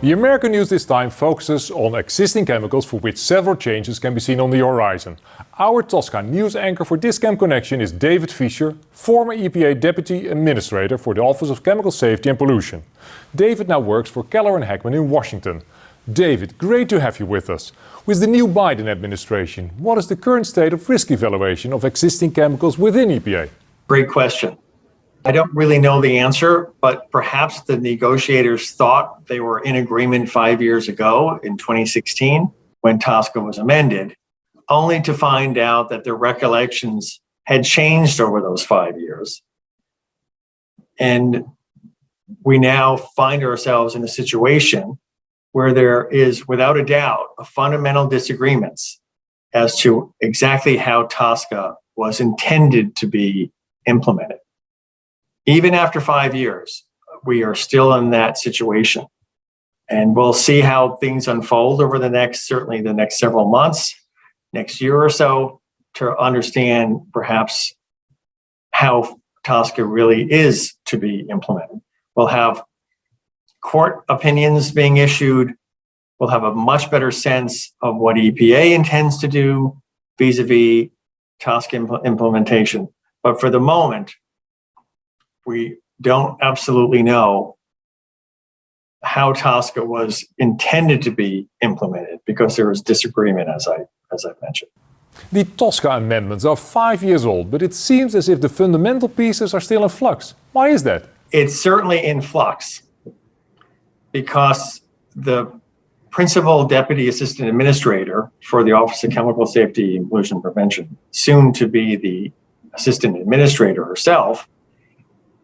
The American news this time focuses on existing chemicals for which several changes can be seen on the horizon. Our TSCA news anchor for this Chem Connection is David Fischer, former EPA Deputy Administrator for the Office of Chemical Safety and Pollution. David now works for Keller and Heckman in Washington. David, great to have you with us. With the new Biden administration, what is the current state of risk evaluation of existing chemicals within EPA? Great question. I don't really know the answer, but perhaps the negotiators thought they were in agreement five years ago in 2016 when TSCA was amended, only to find out that their recollections had changed over those five years. And we now find ourselves in a situation where there is, without a doubt, a fundamental disagreements as to exactly how TSCA was intended to be implemented even after five years, we are still in that situation. And we'll see how things unfold over the next, certainly the next several months, next year or so, to understand perhaps how TSCA really is to be implemented. We'll have court opinions being issued. We'll have a much better sense of what EPA intends to do vis-a-vis -vis TSCA impl implementation. But for the moment, we don't absolutely know how TSCA was intended to be implemented because there was disagreement, as I as I mentioned. The TSCA amendments are five years old, but it seems as if the fundamental pieces are still in flux. Why is that? It's certainly in flux because the principal deputy assistant administrator for the Office of Chemical Safety and Pollution Prevention, soon to be the assistant administrator herself,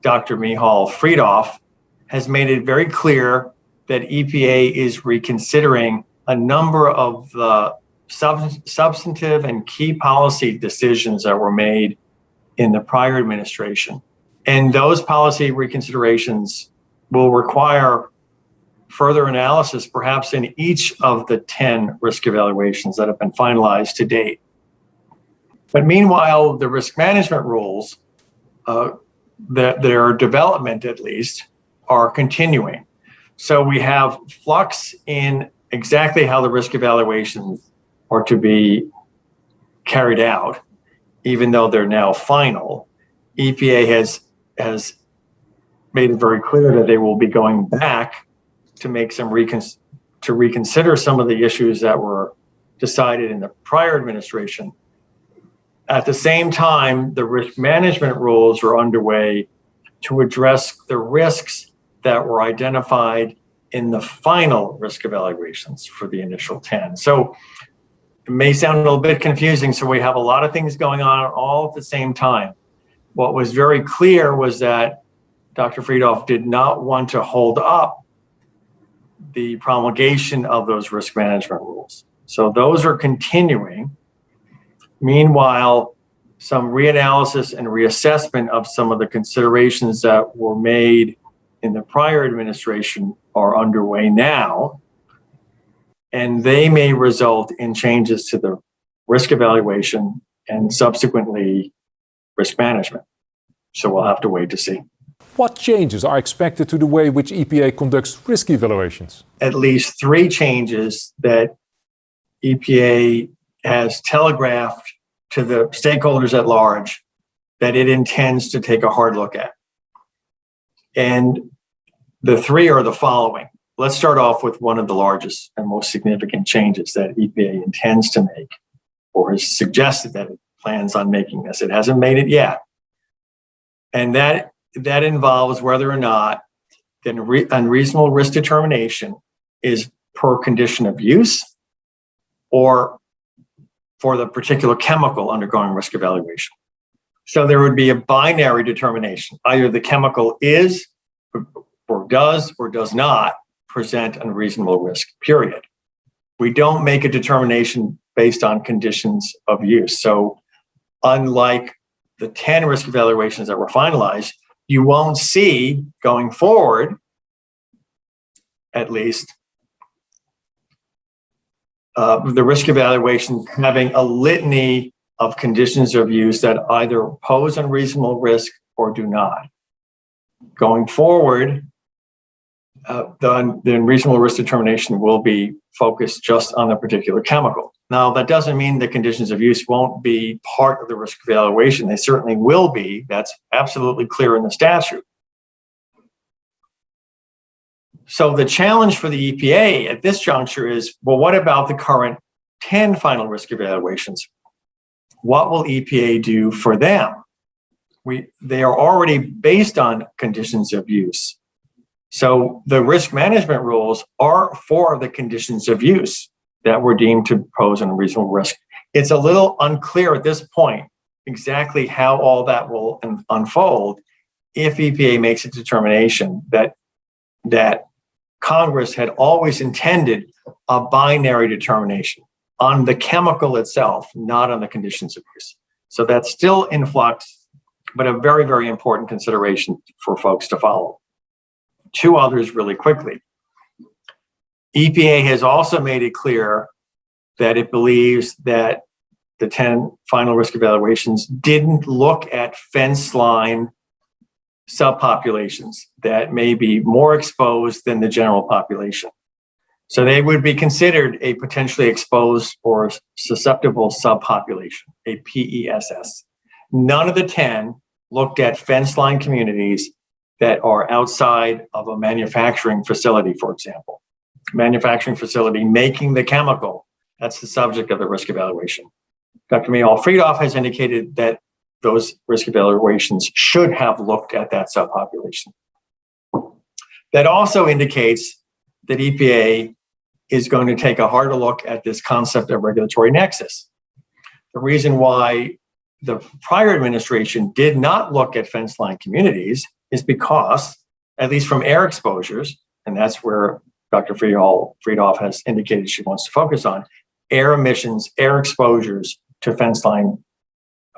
Dr. Michal Freedhoff, has made it very clear that EPA is reconsidering a number of the sub substantive and key policy decisions that were made in the prior administration. And those policy reconsiderations will require further analysis, perhaps in each of the 10 risk evaluations that have been finalized to date. But meanwhile, the risk management rules uh, that their development at least are continuing. So we have flux in exactly how the risk evaluations are to be carried out, even though they're now final. EPA has has made it very clear that they will be going back to make some recon to reconsider some of the issues that were decided in the prior administration at the same time, the risk management rules are underway to address the risks that were identified in the final risk evaluations for the initial 10. So it may sound a little bit confusing. So we have a lot of things going on all at the same time. What was very clear was that Dr. Freedhoff did not want to hold up the promulgation of those risk management rules. So those are continuing. Meanwhile, some reanalysis and reassessment of some of the considerations that were made in the prior administration are underway now, and they may result in changes to the risk evaluation and subsequently risk management. So we'll have to wait to see. What changes are expected to the way which EPA conducts risk evaluations? At least three changes that EPA has telegraphed to the stakeholders at large that it intends to take a hard look at. And the three are the following. Let's start off with one of the largest and most significant changes that EPA intends to make or has suggested that it plans on making this. It hasn't made it yet. And that, that involves whether or not the unreasonable risk determination is per condition of use or for the particular chemical undergoing risk evaluation. So there would be a binary determination. Either the chemical is or does or does not present unreasonable risk, period. We don't make a determination based on conditions of use. So unlike the 10 risk evaluations that were finalized, you won't see going forward, at least, uh, the risk evaluation having a litany of conditions of use that either pose unreasonable risk or do not. Going forward, uh, the, the reasonable risk determination will be focused just on the particular chemical. Now, that doesn't mean the conditions of use won't be part of the risk evaluation. They certainly will be. That's absolutely clear in the statute. So the challenge for the EPA at this juncture is, well, what about the current 10 final risk evaluations? What will EPA do for them? We, they are already based on conditions of use. So the risk management rules are for the conditions of use that were deemed to pose an unreasonable risk. It's a little unclear at this point exactly how all that will unfold if EPA makes a determination that that Congress had always intended a binary determination on the chemical itself, not on the conditions of use. So that's still in flux, but a very, very important consideration for folks to follow. Two others really quickly. EPA has also made it clear that it believes that the 10 final risk evaluations didn't look at fence line subpopulations that may be more exposed than the general population. So they would be considered a potentially exposed or susceptible subpopulation, a PESS. None of the 10 looked at fence line communities that are outside of a manufacturing facility, for example. Manufacturing facility making the chemical, that's the subject of the risk evaluation. Dr. Michal Freedhoff has indicated that those risk evaluations should have looked at that subpopulation. That also indicates that EPA is going to take a harder look at this concept of regulatory nexus. The reason why the prior administration did not look at fence line communities is because, at least from air exposures, and that's where Dr. Freedhoff has indicated she wants to focus on, air emissions, air exposures to fence line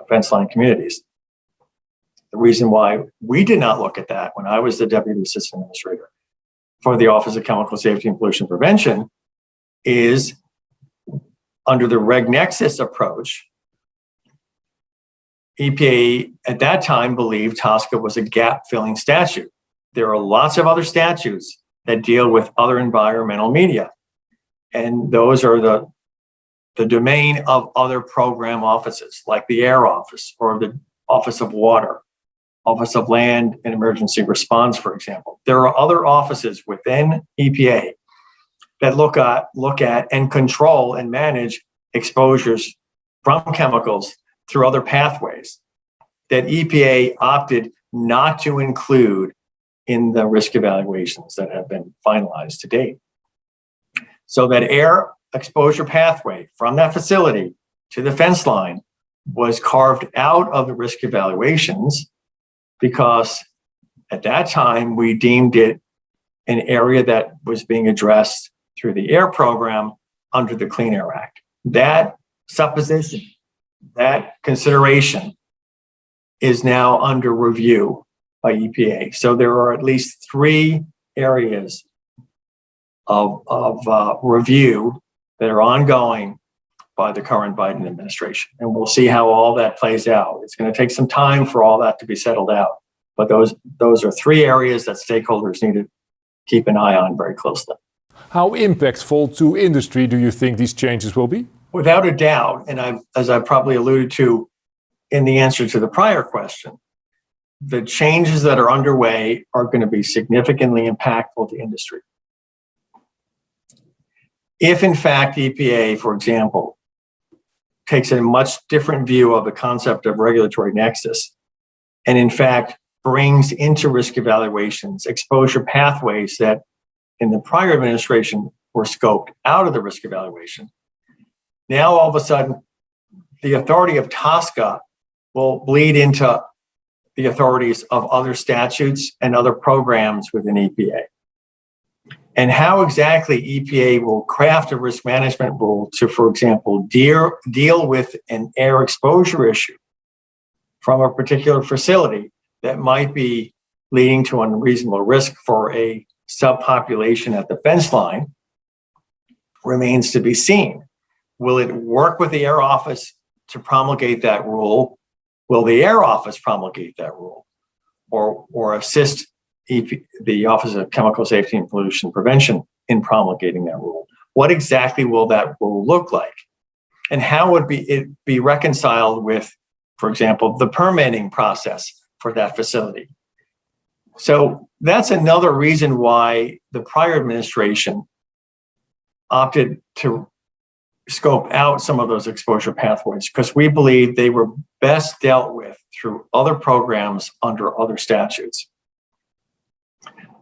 fence line communities. The reason why we did not look at that when I was the Deputy Assistant Administrator for the Office of Chemical Safety and Pollution Prevention is under the Reg Nexus approach, EPA at that time believed TSCA was a gap filling statute. There are lots of other statutes that deal with other environmental media. And those are the the domain of other program offices like the Air Office or the Office of Water, Office of Land and Emergency Response, for example. There are other offices within EPA that look at, look at and control and manage exposures from chemicals through other pathways that EPA opted not to include in the risk evaluations that have been finalized to date. So that air exposure pathway from that facility to the fence line was carved out of the risk evaluations because at that time we deemed it an area that was being addressed through the air program under the Clean Air Act. That supposition, that consideration is now under review by EPA. So there are at least three areas of, of uh, review that are ongoing by the current Biden administration. And we'll see how all that plays out. It's going to take some time for all that to be settled out. But those, those are three areas that stakeholders need to keep an eye on very closely. How impactful to industry do you think these changes will be? Without a doubt, and I, as I probably alluded to in the answer to the prior question, the changes that are underway are going to be significantly impactful to industry. If in fact EPA, for example, takes a much different view of the concept of regulatory nexus, and in fact brings into risk evaluations exposure pathways that in the prior administration were scoped out of the risk evaluation. Now all of a sudden, the authority of TSCA will bleed into the authorities of other statutes and other programs within EPA and how exactly EPA will craft a risk management rule to, for example, deal, deal with an air exposure issue from a particular facility that might be leading to unreasonable risk for a subpopulation at the fence line remains to be seen. Will it work with the Air Office to promulgate that rule? Will the Air Office promulgate that rule or, or assist the Office of Chemical Safety and Pollution Prevention in promulgating that rule. What exactly will that rule look like? And how would be it be reconciled with, for example, the permitting process for that facility? So that's another reason why the prior administration opted to scope out some of those exposure pathways because we believe they were best dealt with through other programs under other statutes.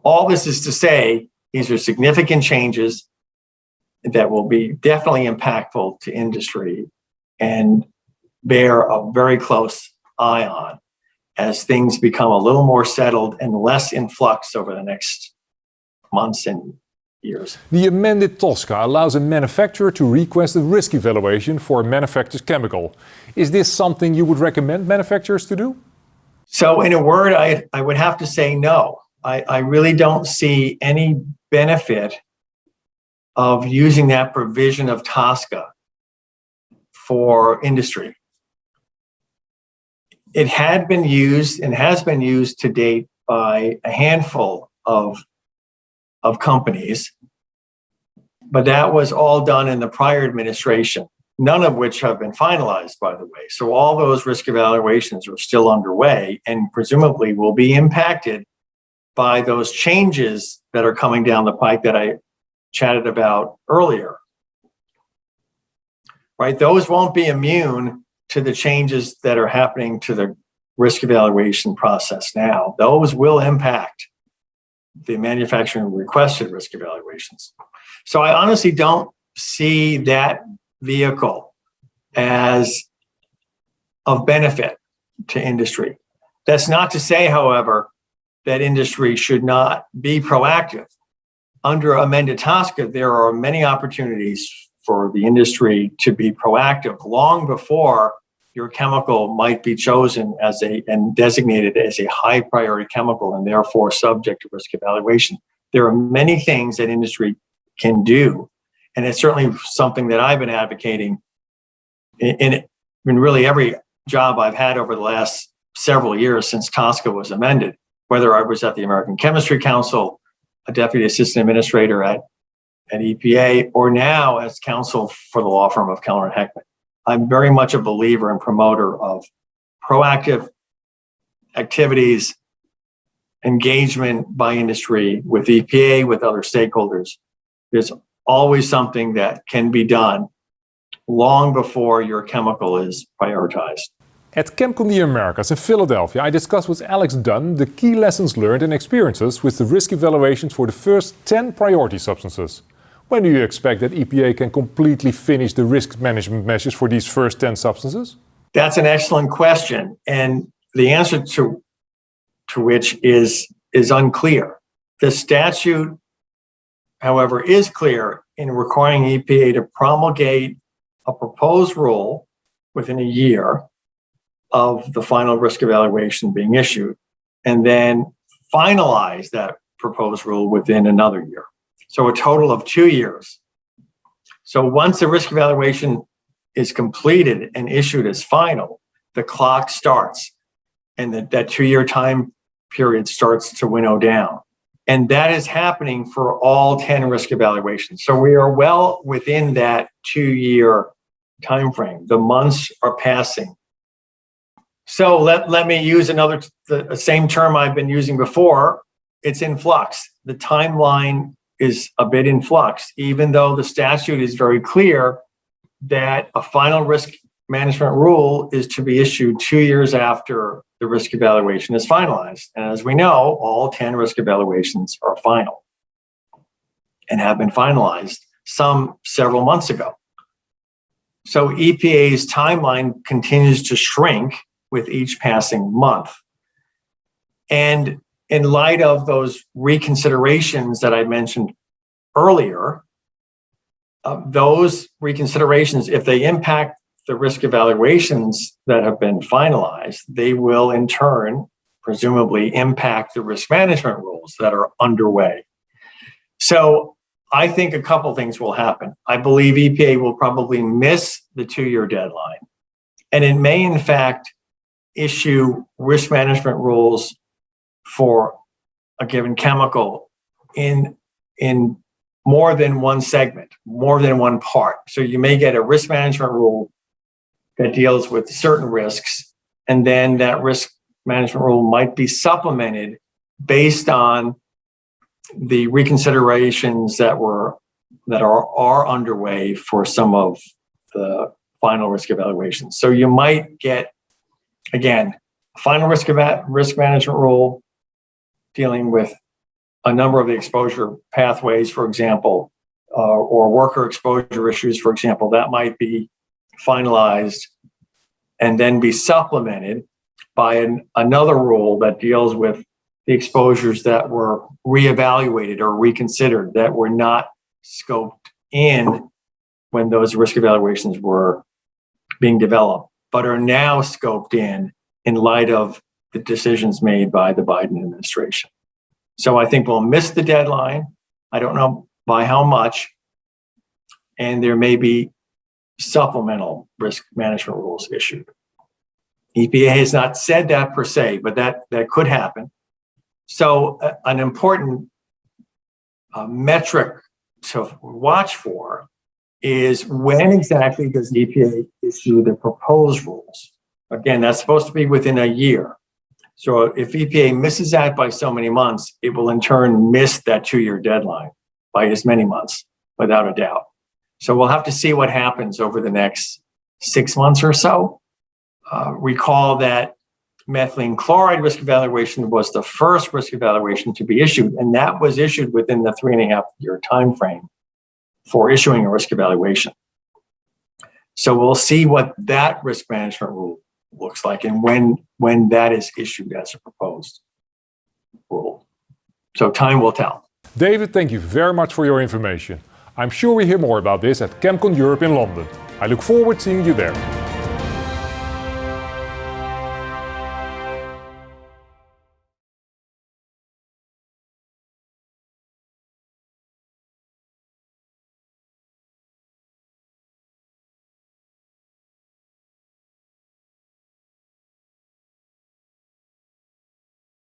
All this is to say, these are significant changes that will be definitely impactful to industry and bear a very close eye on as things become a little more settled and less in flux over the next months and years. The amended TSCA allows a manufacturer to request a risk evaluation for a manufacturer's chemical. Is this something you would recommend manufacturers to do? So in a word, I, I would have to say no. I, I really don't see any benefit of using that provision of TSCA for industry. It had been used and has been used to date by a handful of, of companies, but that was all done in the prior administration, none of which have been finalized, by the way. So all those risk evaluations are still underway and presumably will be impacted by those changes that are coming down the pike that I chatted about earlier. Right, those won't be immune to the changes that are happening to the risk evaluation process now. Those will impact the manufacturing requested risk evaluations. So I honestly don't see that vehicle as of benefit to industry. That's not to say, however, that industry should not be proactive. Under amended TSCA, there are many opportunities for the industry to be proactive long before your chemical might be chosen as a and designated as a high priority chemical and therefore subject to risk evaluation. There are many things that industry can do. And it's certainly something that I've been advocating in, in, in really every job I've had over the last several years since TSCA was amended whether I was at the American Chemistry Council, a deputy assistant administrator at, at EPA, or now as counsel for the law firm of Keller and Heckman. I'm very much a believer and promoter of proactive activities, engagement by industry with EPA, with other stakeholders. There's always something that can be done long before your chemical is prioritized. At ChemCon the Americas in Philadelphia, I discussed with Alex Dunn the key lessons learned and experiences with the risk evaluations for the first 10 priority substances. When do you expect that EPA can completely finish the risk management measures for these first 10 substances? That's an excellent question. And the answer to, to which is, is unclear. The statute, however, is clear in requiring EPA to promulgate a proposed rule within a year of the final risk evaluation being issued and then finalize that proposed rule within another year. So a total of two years. So once the risk evaluation is completed and issued as final, the clock starts and that, that two-year time period starts to winnow down. And that is happening for all 10 risk evaluations. So we are well within that two-year time frame. The months are passing. So let, let me use another, the same term I've been using before. It's in flux. The timeline is a bit in flux, even though the statute is very clear that a final risk management rule is to be issued two years after the risk evaluation is finalized. And as we know, all 10 risk evaluations are final and have been finalized some several months ago. So EPA's timeline continues to shrink with each passing month. And in light of those reconsiderations that I mentioned earlier, uh, those reconsiderations, if they impact the risk evaluations that have been finalized, they will in turn presumably impact the risk management rules that are underway. So I think a couple things will happen. I believe EPA will probably miss the two-year deadline. And it may in fact issue risk management rules for a given chemical in, in more than one segment, more than one part. So you may get a risk management rule that deals with certain risks, and then that risk management rule might be supplemented based on the reconsiderations that were that are are underway for some of the final risk evaluations. So you might get again final risk risk management rule dealing with a number of the exposure pathways, for example, uh, or worker exposure issues, for example, that might be finalized and then be supplemented by an, another rule that deals with the exposures that were reevaluated or reconsidered that were not scoped in when those risk evaluations were being developed, but are now scoped in in light of the decisions made by the Biden administration. So I think we'll miss the deadline. I don't know by how much. And there may be supplemental risk management rules issued. EPA has not said that per se, but that, that could happen. So uh, an important uh, metric to watch for is when exactly does EPA issue the proposed rules? Again, that's supposed to be within a year. So if EPA misses that by so many months, it will in turn miss that two-year deadline by as many months, without a doubt. So we'll have to see what happens over the next six months or so. Uh, recall that methylene chloride risk evaluation was the first risk evaluation to be issued, and that was issued within the three and a half year time frame for issuing a risk evaluation. So we'll see what that risk management rule looks like and when when that is issued as a proposed rule. So time will tell. David, thank you very much for your information. I'm sure we hear more about this at ChemCon Europe in London. I look forward to seeing you there.